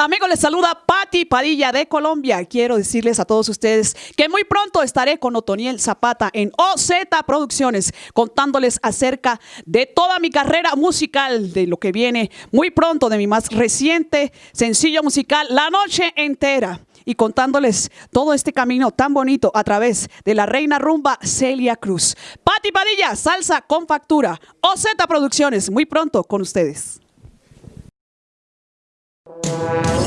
Amigos, les saluda Patti Padilla de Colombia. Quiero decirles a todos ustedes que muy pronto estaré con Otoniel Zapata en OZ Producciones, contándoles acerca de toda mi carrera musical, de lo que viene muy pronto, de mi más reciente sencillo musical, La Noche Entera y contándoles todo este camino tan bonito a través de la reina rumba Celia Cruz. Patti Padilla, salsa con factura. OZ Producciones, muy pronto con ustedes. Thank you.